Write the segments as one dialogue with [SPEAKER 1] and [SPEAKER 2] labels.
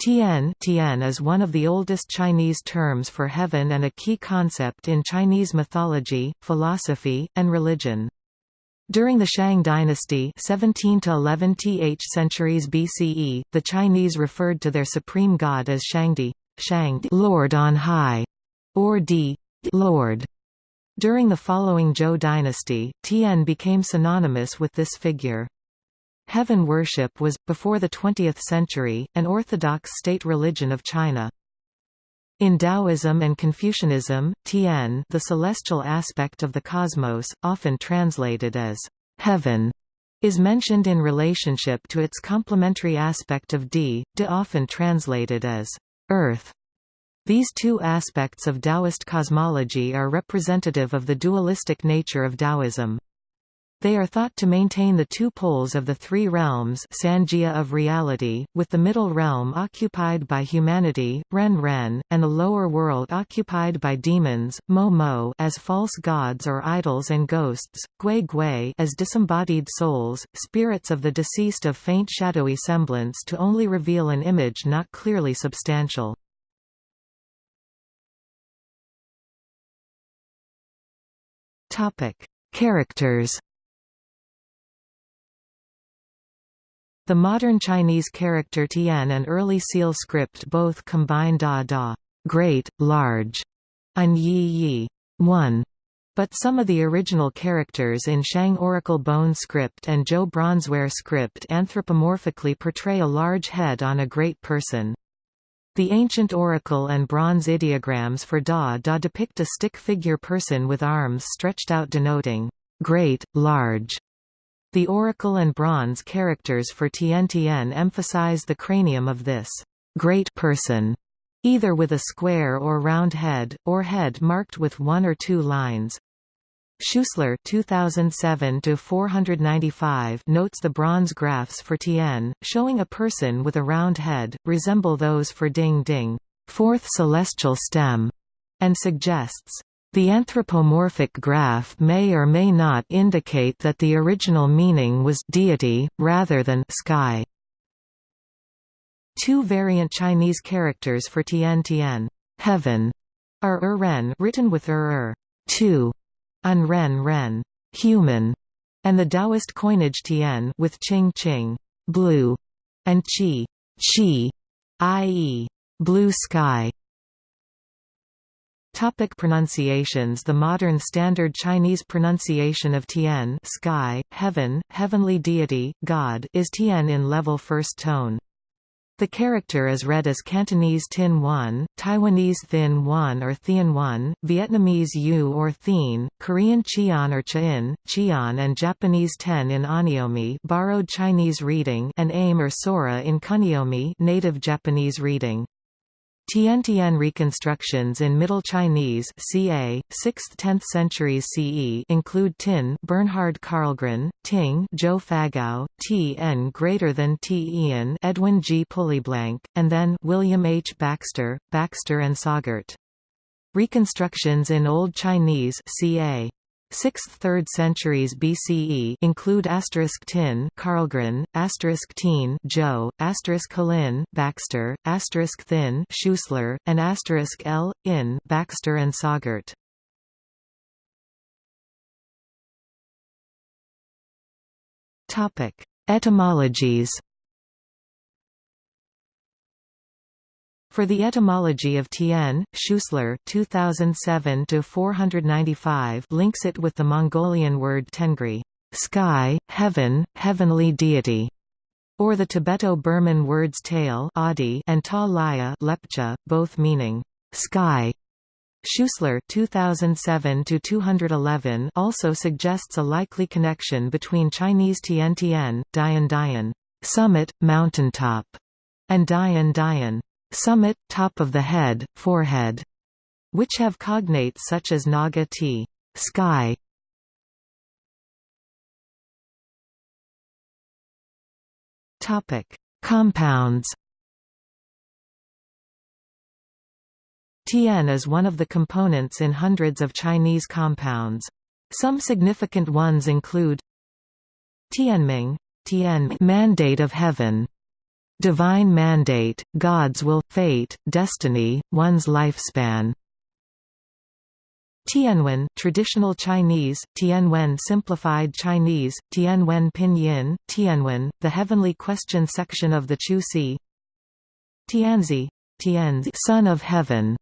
[SPEAKER 1] Tian, Tian is one of the oldest Chinese terms for heaven and a key concept in Chinese mythology, philosophy, and religion. During the Shang dynasty 17 to 11 th centuries BCE, the Chinese referred to their supreme god as Shangdi, Shang Lord on high, or Di Lord. During the following Zhou dynasty, Tian became synonymous with this figure. Heaven worship was, before the 20th century, an orthodox state religion of China. In Taoism and Confucianism, Tian the celestial aspect of the cosmos, often translated as heaven, is mentioned in relationship to its complementary aspect of Di, De often translated as earth. These two aspects of Taoist cosmology are representative of the dualistic nature of Taoism. They are thought to maintain the two poles of the three realms Sanjia of reality, with the middle realm occupied by humanity, Ren Ren, and the lower world occupied by demons, Mo Mo as false gods or idols and ghosts, Gui Gui as disembodied souls, spirits of the deceased of faint shadowy semblance to only reveal an image not clearly substantial. Characters The modern Chinese character Tian and early Seal script both combine da da great, large, and yi yi one. But some of the original characters in Shang Oracle Bone script and Zhou Bronzeware script anthropomorphically portray a large head on a great person. The ancient oracle and bronze ideograms for Da Da depict a stick figure person with arms stretched out denoting great, large, the oracle and bronze characters for Tian emphasize the cranium of this great person, either with a square or round head, or head marked with one or two lines. Schuessler 2007 notes the bronze graphs for Tian, showing a person with a round head, resemble those for Ding Ding, fourth celestial stem, and suggests the anthropomorphic graph may or may not indicate that the original meaning was deity, rather than sky. Two variant Chinese characters for Tian Tian heaven, are er ren written with er er two, and ren ren human, and the Taoist coinage Tian with Qing Qing blue, and Qi Qi, i.e. blue sky. Topic pronunciations The modern standard Chinese pronunciation of Tian sky, heaven, heavenly deity, God is Tian in level first tone. The character is read as Cantonese Tin 1, Taiwanese Thin 1 or Thien 1, Vietnamese U or Thien, Korean Chian or Chain, Chian and Japanese Ten in Onyomi borrowed Chinese reading and Ame or Sora in Kunyomi native Japanese reading. Tiantian reconstructions in Middle Chinese ca. 6th–10th centuries CE include Tin Bernhard Karlgren, Ting Zhou Fagao, T n greater than T Ian Edwin G. Pulleyblank, and then William H. Baxter, Baxter and Sagart. Reconstructions in Old Chinese ca. 6th–3rd centuries BCE include asterisk tin Karlgren, asterisk teen Joe, asterisk Halin Baxter, asterisk thin Schuessler, and asterisk L. in Baxter and Sagart. Topic: Etymologies For the etymology of Tian, Schuessler 2007 links it with the Mongolian word tengri sky, heaven, heavenly deity, or the Tibeto-Burman words tail and ta laya lepcha, both meaning sky. Schuessler 2007 also suggests a likely connection between Chinese Tian Tian, Dian Dian, summit, mountaintop, and Dian Dian, summit, top of the head, forehead, which have cognates such as naga t sky. Topic: Compounds. Tian is one of the components in hundreds of Chinese compounds. Some significant ones include Tianming, Tian mandate of heaven, divine mandate, God's will, fate, destiny, one's lifespan. Tianwen traditional Chinese, Tianwen simplified Chinese, Tianwen pinyin, Tianwen, the heavenly question section of the Chu Si. Tianzi, Tianzi son of heaven,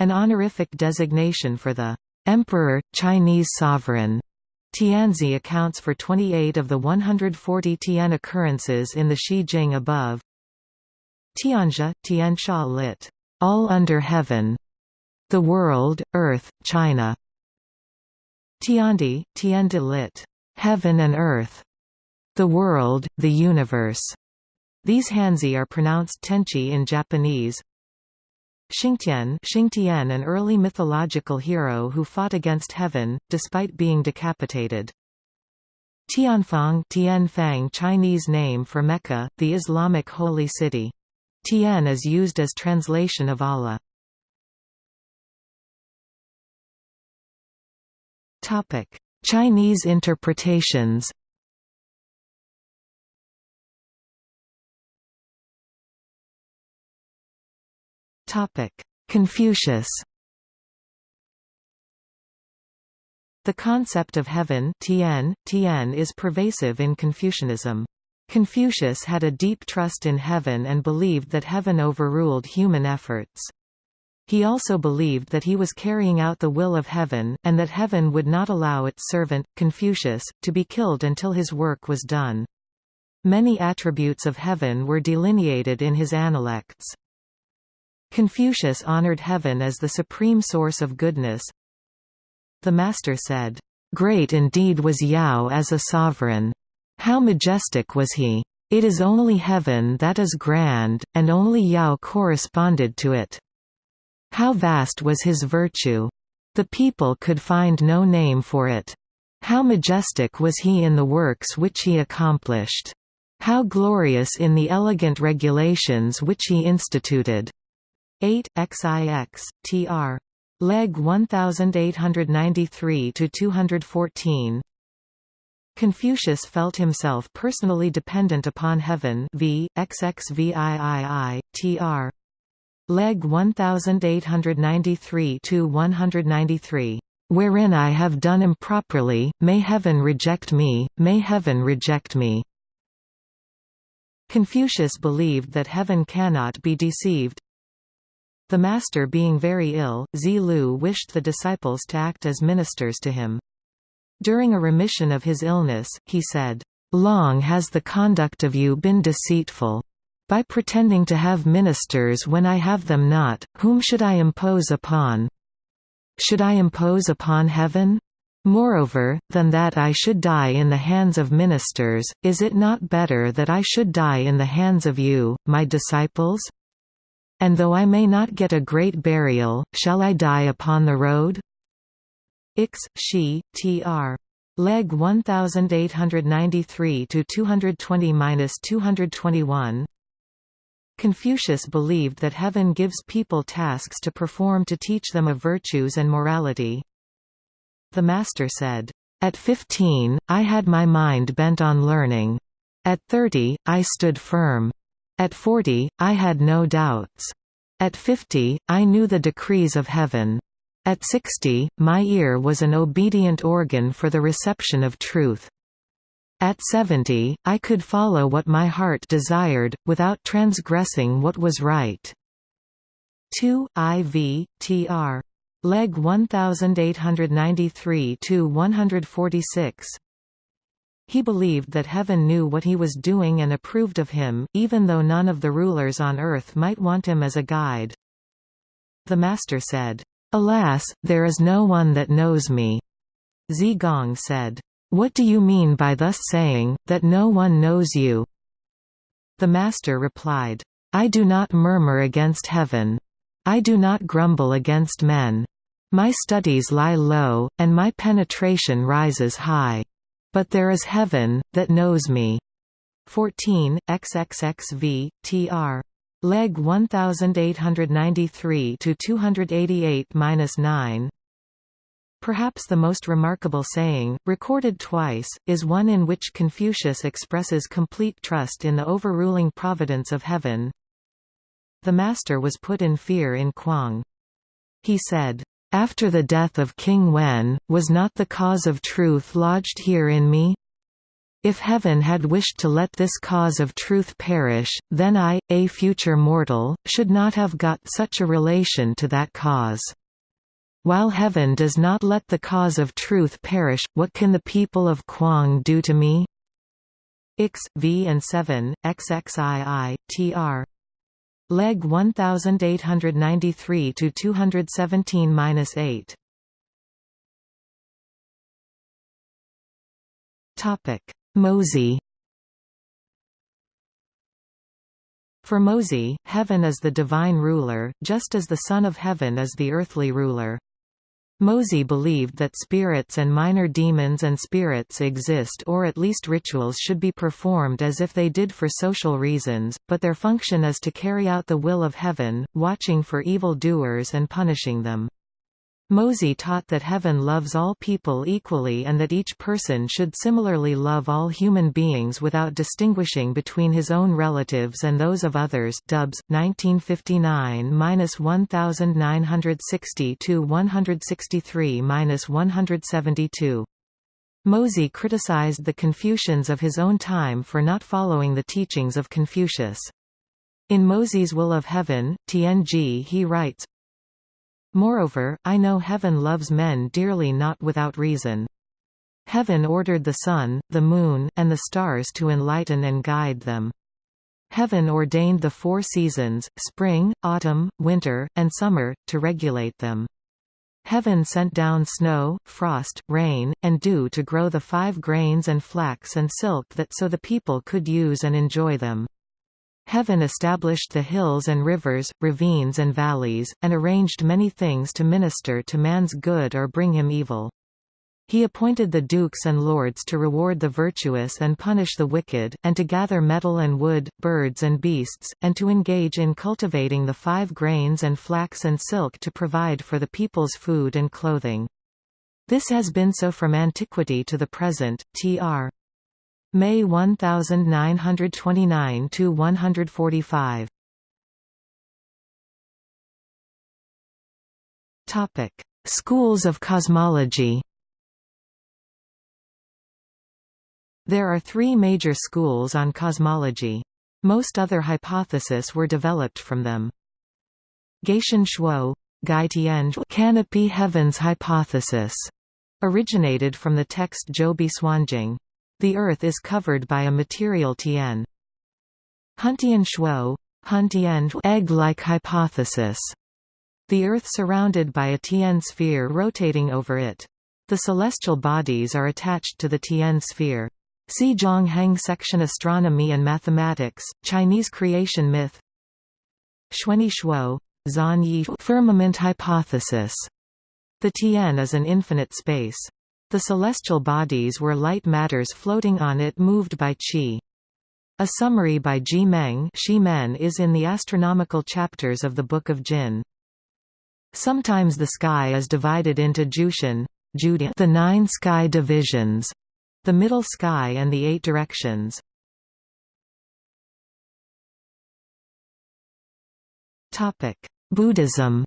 [SPEAKER 1] an honorific designation for the emperor, Chinese sovereign. Tianzi accounts for 28 of the 140 Tian occurrences in the Shi Jing above. Tianjia, Tiansha lit. All under heaven. The world, earth, China. Tiandi, Tiandi lit. Heaven and earth. The world, the universe. These Hanzi are pronounced tenchi in Japanese. Xingtian, Xingtian an early mythological hero who fought against heaven, despite being decapitated. Tianfang Tianfang Chinese name for Mecca, the Islamic holy city. Tian is used as translation of Allah. Chinese interpretations Confucius The concept of heaven tian, tian is pervasive in Confucianism. Confucius had a deep trust in heaven and believed that heaven overruled human efforts. He also believed that he was carrying out the will of heaven, and that heaven would not allow its servant, Confucius, to be killed until his work was done. Many attributes of heaven were delineated in his Analects. Confucius honored heaven as the supreme source of goodness. The master said, "'Great indeed was Yao as a sovereign. How majestic was he! It is only heaven that is grand, and only Yao corresponded to it. How vast was his virtue! The people could find no name for it. How majestic was he in the works which he accomplished! How glorious in the elegant regulations which he instituted! 8 XIX tr. Legge 1893 to 214. Confucius felt himself personally dependent upon heaven v. XXVIII, tr. Legge 1893–193, "...wherein I have done improperly, may heaven reject me, may heaven reject me." Confucius believed that heaven cannot be deceived, the master being very ill, Zi Lu wished the disciples to act as ministers to him. During a remission of his illness, he said, "'Long has the conduct of you been deceitful. By pretending to have ministers when I have them not, whom should I impose upon? Should I impose upon heaven? Moreover, than that I should die in the hands of ministers, is it not better that I should die in the hands of you, my disciples?' And though I may not get a great burial, shall I die upon the road? Ix, Shi, tr. Legge 1893 to 220-221. Confucius believed that heaven gives people tasks to perform to teach them of virtues and morality. The master said, "At 15, I had my mind bent on learning. At 30, I stood firm. At forty, I had no doubts. At fifty, I knew the decrees of heaven. At sixty, my ear was an obedient organ for the reception of truth. At seventy, I could follow what my heart desired, without transgressing what was right. 2 IV, tr. Legge 1893–146 he believed that heaven knew what he was doing and approved of him, even though none of the rulers on earth might want him as a guide. The master said, Alas, there is no one that knows me. Zi Gong said, What do you mean by thus saying, that no one knows you? The master replied, I do not murmur against heaven. I do not grumble against men. My studies lie low, and my penetration rises high. But there is heaven, that knows me. 14, XXXV, tr. Legge 1893 to 288-9. Perhaps the most remarkable saying, recorded twice, is one in which Confucius expresses complete trust in the overruling providence of heaven. The master was put in fear in Kuang. He said, "'After the death of King Wen, was not the cause of truth lodged here in me? If heaven had wished to let this cause of truth perish, then I, a future mortal, should not have got such a relation to that cause.' While heaven does not let the cause of truth perish, what can the people of Kuang do to me? X, V and 7, XXII, TR. Legge 1893 to 217-8. Topic: Mozi For Mozi, heaven is the divine ruler, just as the Son of Heaven is the earthly ruler. Mozi believed that spirits and minor demons and spirits exist or at least rituals should be performed as if they did for social reasons, but their function is to carry out the will of heaven, watching for evil doers and punishing them. Mozi taught that heaven loves all people equally and that each person should similarly love all human beings without distinguishing between his own relatives and those of others. Dubs 1959-1960 to 163-172. Mozi criticized the Confucians of his own time for not following the teachings of Confucius. In Mozi's Will of Heaven, Tianji he writes, Moreover, I know heaven loves men dearly not without reason. Heaven ordered the sun, the moon, and the stars to enlighten and guide them. Heaven ordained the four seasons, spring, autumn, winter, and summer, to regulate them. Heaven sent down snow, frost, rain, and dew to grow the five grains and flax and silk that so the people could use and enjoy them. Heaven established the hills and rivers, ravines and valleys, and arranged many things to minister to man's good or bring him evil. He appointed the dukes and lords to reward the virtuous and punish the wicked, and to gather metal and wood, birds and beasts, and to engage in cultivating the five grains and flax and silk to provide for the people's food and clothing. This has been so from antiquity to the present. Tr. May 1929 to 145. Topic: Schools of cosmology. There are three major schools on cosmology. Most other hypotheses were developed from them. Gaitian Shuo canopy heavens hypothesis originated from the text Zhoubi Suanjing. The Earth is covered by a material Tian. Huntian Shuo Huntian egg-like hypothesis. The Earth surrounded by a Tian sphere rotating over it. The celestial bodies are attached to the Tian sphere. See Zhang Heng section Astronomy and Mathematics, Chinese creation myth Xuanyi Shuo Zan Yi firmament hypothesis. The Tian is an infinite space. The celestial bodies were light matters floating on it moved by qi. A summary by Ji Meng is in the astronomical chapters of the Book of Jin. Sometimes the sky is divided into Jushan, the nine sky divisions, the middle sky and the eight directions. Buddhism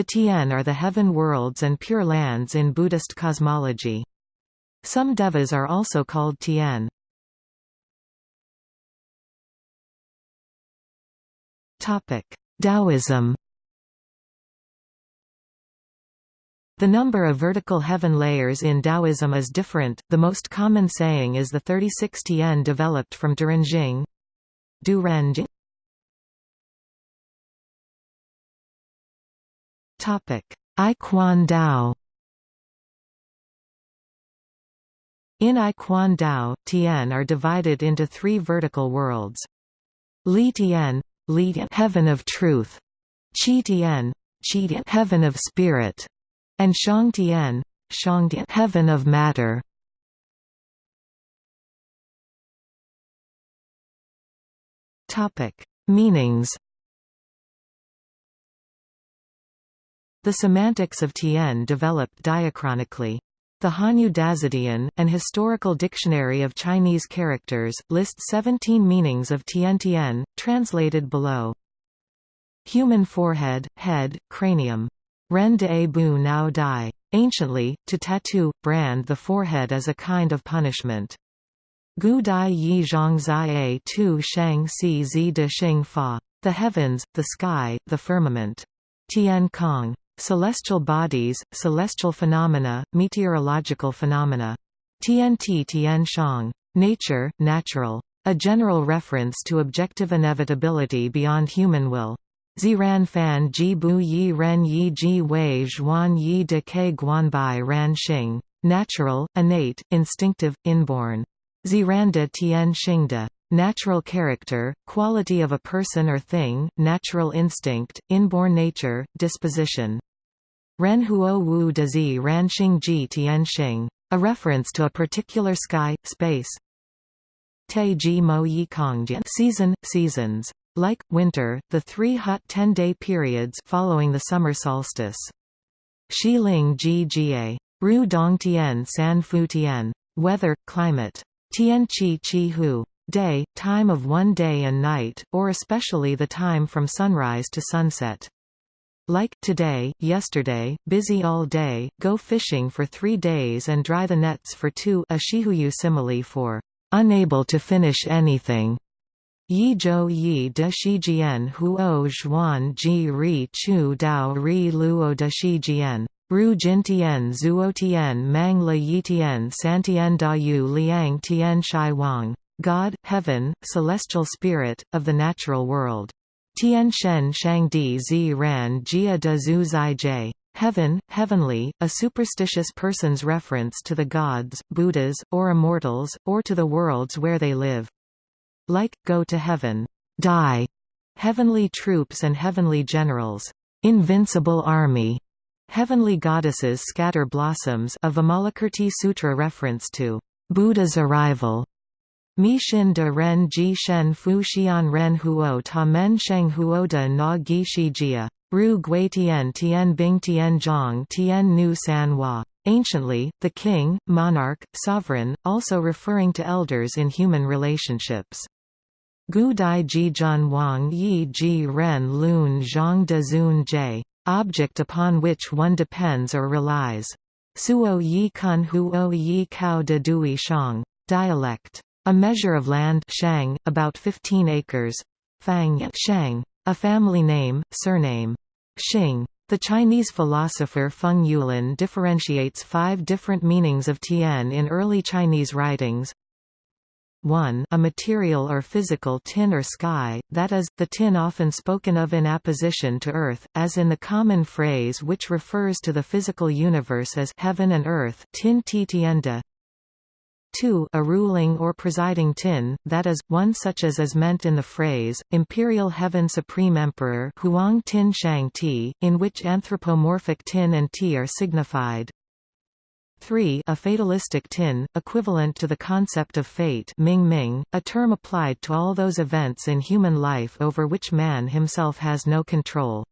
[SPEAKER 1] The Tian are the heaven worlds and pure lands in Buddhist cosmology. Some devas are also called Tian. Taoism The number of vertical heaven layers in Taoism is different, the most common saying is the 36 Tian developed from Durenjing. Durenjing Topic: Yiguandao. In Yiguandao, Tian are divided into three vertical worlds. Li Tian, Li heaven of truth, Qi Tian, Qi heaven of spirit, and Shang Tian, Shang heaven of matter. Topic: Meanings The semantics of Tian developed diachronically. The Hanyu Dazidian, an historical dictionary of Chinese characters, lists 17 meanings of Tian Tian, translated below. Human forehead, head, cranium. Ren de bu nao dai. Anciently, to tattoo, brand the forehead as a kind of punishment. Gu dai yi zhang zai a tu shang si zi de xing fa. The heavens, the sky, the firmament. Tian Kong. Celestial bodies, celestial phenomena, meteorological phenomena. TNT Tian Shang. Nature, natural. A general reference to objective inevitability beyond human will. Ziran fan ji bu yi ren yi ji wei zhuan yi de ke guanbai ran xing. Natural, innate, instinctive, inborn. Ziranda tian xingde. Natural character, quality of a person or thing, natural instinct, inborn nature, disposition. Ren huo wu de zi ran ji tian xing. A reference to a particular sky, space. Te ji mo yi kongjian season, seasons. Like, winter, the three hot 10-day periods following the summer solstice. Xiling ji jie. Ru dong tian san fu tian. Weather, climate. Tian chi chi hu. Day, time of one day and night, or especially the time from sunrise to sunset. Like, today, yesterday, busy all day, go fishing for three days and dry the nets for two a shihuyu simile for unable to finish anything. Yi zhou yi de shijian huo zhuan ji ri chu dao ri luo de shijian. Ru jin tian zuo tian mang le yi tian san tian da yu liang tian shai wang. God, heaven, celestial spirit, of the natural world. Tian Shen Shangdi Zi Ran Jia de Zhu Zai Jie. Heaven, heavenly, a superstitious person's reference to the gods, Buddhas, or immortals, or to the worlds where they live. Like, go to heaven. Die. Heavenly troops and heavenly generals. Invincible army. Heavenly goddesses scatter blossoms a Vimalakirti Sutra reference to Buddha's arrival. Mi Shin de Ren Ji Shen Fu Xian Ren Huo Ta Men Sheng Huo de Na Gi Shi Jia. Ru Gui Tian Tian Bing Tian Zhang Tian Nu San Hua. Anciently, the king, monarch, sovereign, also referring to elders in human relationships. Gu Dai Ji Jun Wang Yi Ji Ren Lun Zhang De Zun J. Object upon which one depends or relies. Suo Yi Kun Huo Yi Kao De Dui Shang. Dialect. A measure of land shang, about 15 acres. Fang Shang. A family name, surname. Xing. The Chinese philosopher Feng Youlan differentiates five different meanings of tian in early Chinese writings. 1 a material or physical tin or sky, that is, the tin often spoken of in apposition to earth, as in the common phrase which refers to the physical universe as heaven and earth tin ti tienda. 2 a ruling or presiding tin, that is, one such as is meant in the phrase, Imperial Heaven Supreme Emperor Huang Tin Shang Ti, in which anthropomorphic tin and ti are signified. 3 a fatalistic tin, equivalent to the concept of fate Ming Ming, a term applied to all those events in human life over which man himself has no control.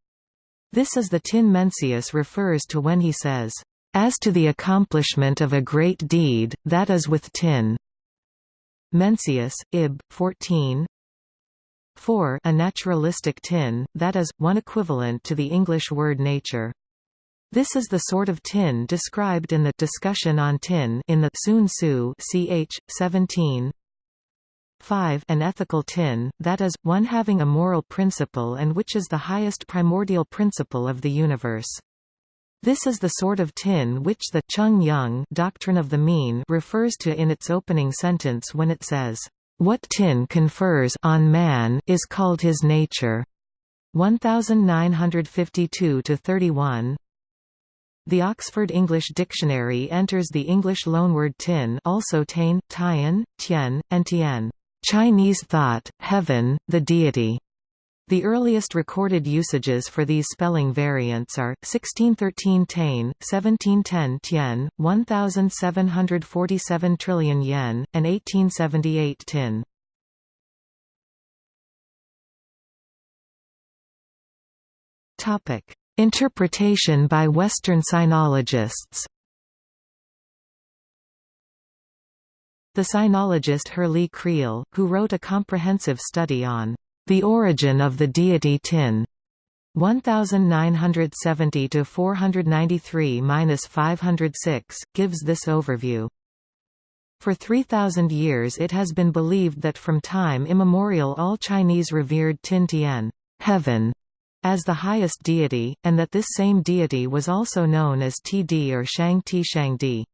[SPEAKER 1] This is the tin Mencius refers to when he says, "...as to the accomplishment of a great deed, that is with tin." Mencius, Ib. 14 4 a naturalistic tin, that is, one equivalent to the English word nature. This is the sort of tin described in the discussion on tin in the Sun Tzu ch. 17. 5 an ethical tin, that is, one having a moral principle and which is the highest primordial principle of the universe. This is the sort of tin which the Chung Yung doctrine of the mean refers to in its opening sentence when it says, "What tin confers on man is called his nature." 1952 31 the Oxford English Dictionary enters the English loanword tin also tain, tian, tian, and tian Chinese thought, heaven, the deity. The earliest recorded usages for these spelling variants are 1613 tain, 1710 tian, 1747 trillion yen, and 1878 tin. Topic: Interpretation by Western sinologists The sinologist Herrlee Creel, who wrote a comprehensive study on the origin of the deity Tin, 1970 to 493-506, gives this overview. For 3,000 years it has been believed that from time immemorial all Chinese revered Tin Tian heaven, as the highest deity, and that this same deity was also known as Td or Shang Ti Shang Di.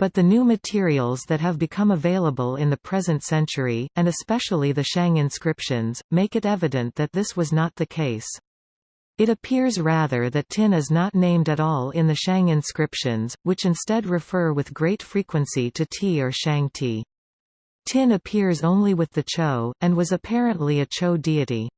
[SPEAKER 1] But the new materials that have become available in the present century, and especially the Shang inscriptions, make it evident that this was not the case. It appears rather that tin is not named at all in the Shang inscriptions, which instead refer with great frequency to Ti or Shang Ti. Tin appears only with the Chou, and was apparently a Chou deity.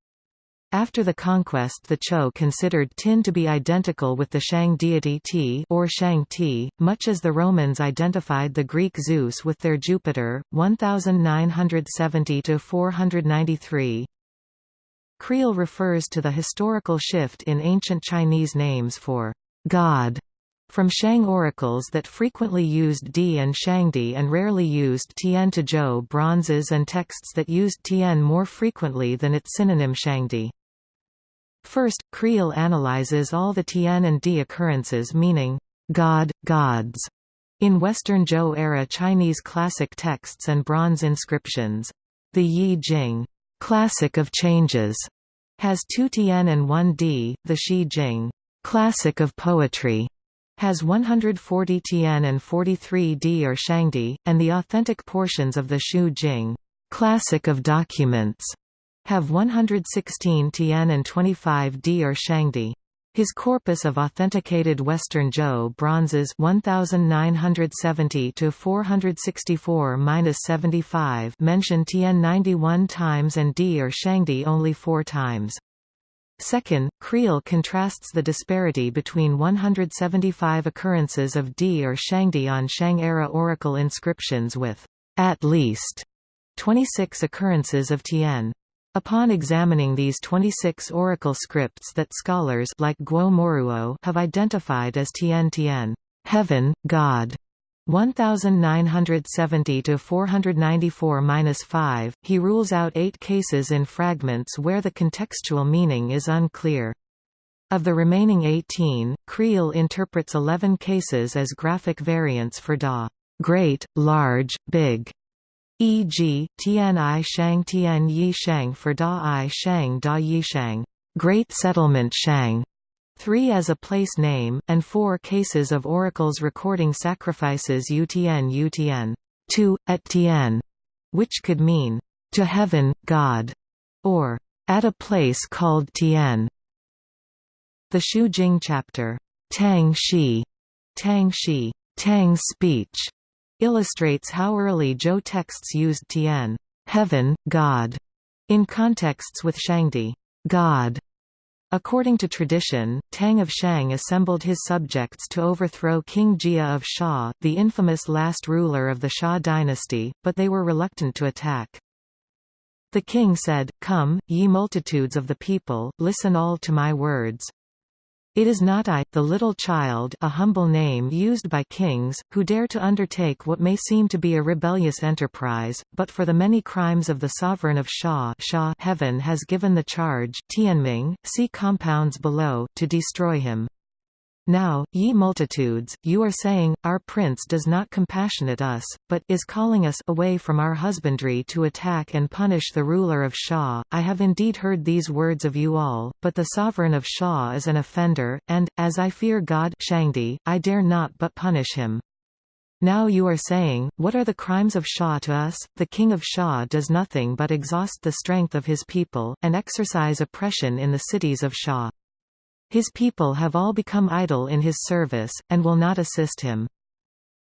[SPEAKER 1] After the conquest the Chou considered Tin to be identical with the Shang deity Ti or Shang Ti, much as the Romans identified the Greek Zeus with their Jupiter, 1970–493. Creel refers to the historical shift in ancient Chinese names for God from Shang oracles that frequently used Di and Shangdi and rarely used Tian to Zhou bronzes and texts that used Tian more frequently than its synonym Shangdi. First, Creel analyzes all the Tian and Di occurrences meaning, God, gods, in Western Zhou era Chinese classic texts and bronze inscriptions. The Yi Jing classic of changes, has two Tian and one Di, the Shi Jing classic of poetry, has 140 Tian and 43 Di or Shangdi, and the authentic portions of the Shu Jing classic of documents have 116 Tian and 25 Di or Shangdi. His corpus of authenticated Western Zhou bronzes 1970 to 464-75 mention Tian 91 times and Di or Shangdi only 4 times. Second, Creel contrasts the disparity between 175 occurrences of Di or Shangdi on Shang-era oracle inscriptions with, at least, 26 occurrences of Tian. Upon examining these 26 oracle scripts that scholars like Guo Moruo have identified as Tian Tian, heaven, God, 1970 to 494-5, he rules out 8 cases in fragments where the contextual meaning is unclear. Of the remaining 18, Creel interprets 11 cases as graphic variants for Da, great, large, big, e.g., Tian I Shang Tian Yi Shang for Da I Shang Da Yi Shang, Great Settlement Shang, 3 as a place name, and 4 cases of oracles recording sacrifices Utn Utn, to, at Tian, which could mean, to heaven, God, or at a place called Tian. The Shu Jing chapter, Tang Shi, Tang Shi, Tang speech, illustrates how early Zhou texts used Tian heaven, God, in contexts with Shangdi God. According to tradition, Tang of Shang assembled his subjects to overthrow King Jia of Xia, the infamous last ruler of the Xia dynasty, but they were reluctant to attack. The king said, Come, ye multitudes of the people, listen all to my words. It is not I, the little child a humble name used by kings, who dare to undertake what may seem to be a rebellious enterprise, but for the many crimes of the sovereign of Xia, Xia heaven has given the charge Tianming, see compounds below, to destroy him. Now, ye multitudes, you are saying, Our prince does not compassionate us, but is calling us away from our husbandry to attack and punish the ruler of Shah. I have indeed heard these words of you all, but the sovereign of Shah is an offender, and, as I fear God Shangdi, I dare not but punish him. Now you are saying, What are the crimes of Shah to us? The king of Shah does nothing but exhaust the strength of his people, and exercise oppression in the cities of Xia. His people have all become idle in his service, and will not assist him.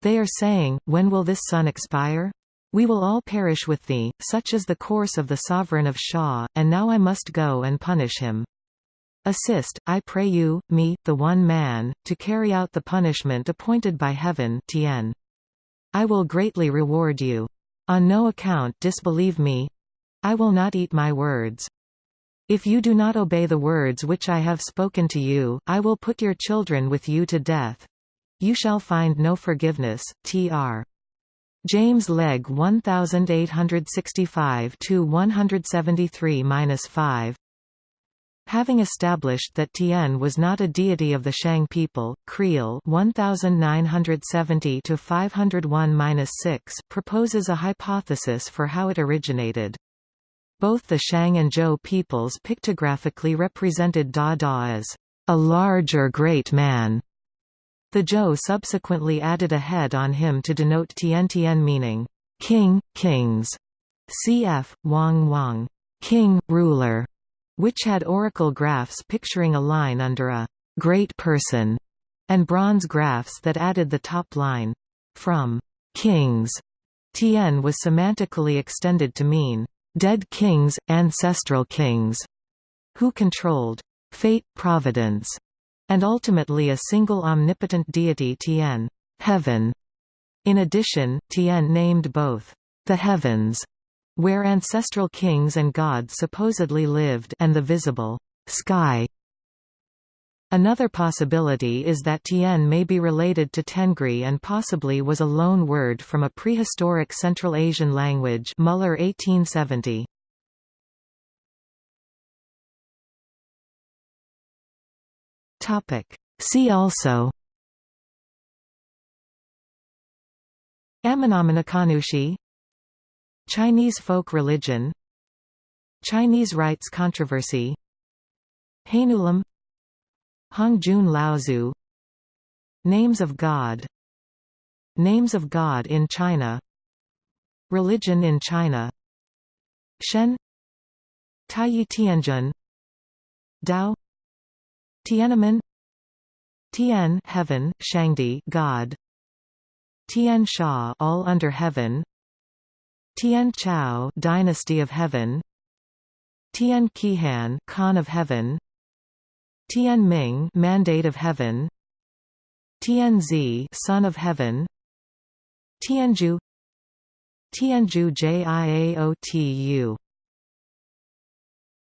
[SPEAKER 1] They are saying, When will this sun expire? We will all perish with thee, such is the course of the sovereign of Xia, and now I must go and punish him. Assist, I pray you, me, the one man, to carry out the punishment appointed by heaven Tien. I will greatly reward you. On no account disbelieve me. I will not eat my words. If you do not obey the words which I have spoken to you, I will put your children with you to death. You shall find no forgiveness. Tr. James Legge 1865–173–5 Having established that Tien was not a deity of the Shang people, Creel 1970–501–6 proposes a hypothesis for how it originated. Both the Shang and Zhou peoples pictographically represented Da Da as a large or great man. The Zhou subsequently added a head on him to denote Tian Tian meaning king, kings. Cf. Wang Wang, king, ruler, which had oracle graphs picturing a line under a great person, and bronze graphs that added the top line. From kings, Tian was semantically extended to mean dead kings, ancestral kings, who controlled fate, providence, and ultimately a single omnipotent deity Tian, heaven. In addition, Tian named both the heavens, where ancestral kings and gods supposedly lived, and the visible sky. Another possibility is that Tien may be related to Tengri and possibly was a loan word from a prehistoric Central Asian language Muller 1870. See also Amenominakanushi Chinese folk religion Chinese rites controversy Hainulam Hongjun Laozu. Names of God. Names of God in China. Religion in China. Shen. Taiyi Tianjun Dao. Tiananmen. Tian heaven, Shangdi God. Tian Sha all under heaven. Tian Chao dynasty of heaven. Tian Qihan Khan of heaven Tian Ming Mandate of Heaven. Tianzi Son of Heaven. Tianju Tianju Jiaotu